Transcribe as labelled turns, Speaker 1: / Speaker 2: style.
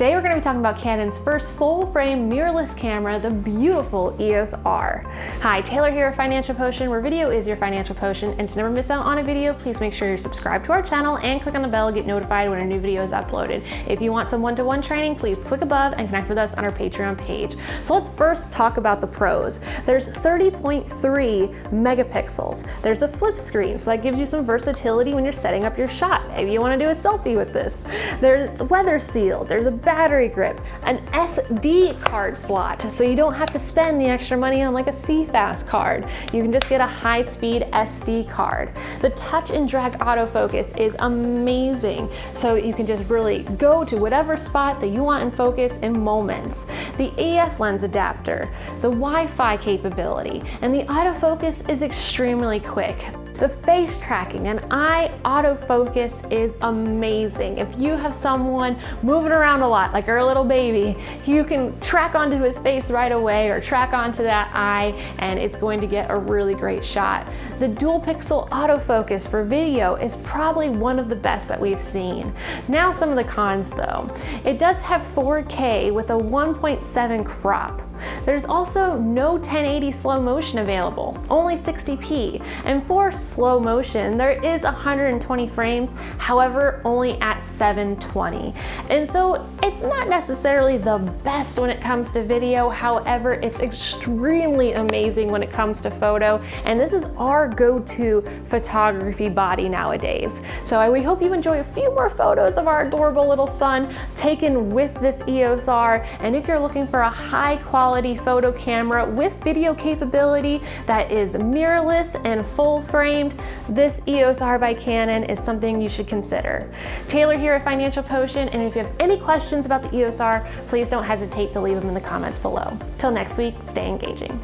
Speaker 1: Today we're going to be talking about Canon's first full-frame mirrorless camera, the beautiful EOS R. Hi, Taylor here at Financial Potion, where video is your financial potion, and to never miss out on a video, please make sure you're subscribed to our channel and click on the bell to get notified when a new video is uploaded. If you want some one-to-one -one training, please click above and connect with us on our Patreon page. So let's first talk about the pros. There's 30.3 megapixels. There's a flip screen, so that gives you some versatility when you're setting up your shot. Maybe you want to do a selfie with this. There's weather sealed. There's a battery grip, an SD card slot, so you don't have to spend the extra money on like a CFast card. You can just get a high-speed SD card. The touch and drag autofocus is amazing, so you can just really go to whatever spot that you want in focus in moments. The EF lens adapter, the Wi-Fi capability, and the autofocus is extremely quick. The face tracking and eye autofocus is amazing. If you have someone moving around a lot, like our little baby, you can track onto his face right away or track onto that eye and it's going to get a really great shot. The dual pixel autofocus for video is probably one of the best that we've seen. Now some of the cons though. It does have 4K with a 1.7 crop. There's also no 1080 slow motion available, only 60p. And for slow motion, there is 120 frames, however, only at 720. And so it's not necessarily the best when it comes to video, however, it's extremely amazing when it comes to photo. And this is our go-to photography body nowadays. So we hope you enjoy a few more photos of our adorable little son taken with this EOS R. And if you're looking for a high quality photo camera with video capability that is mirrorless and full framed, this EOS R by Canon is something you should consider. Taylor here at Financial Potion, and if you have any questions about the EOS R, please don't hesitate to leave them in the comments below. Till next week, stay engaging.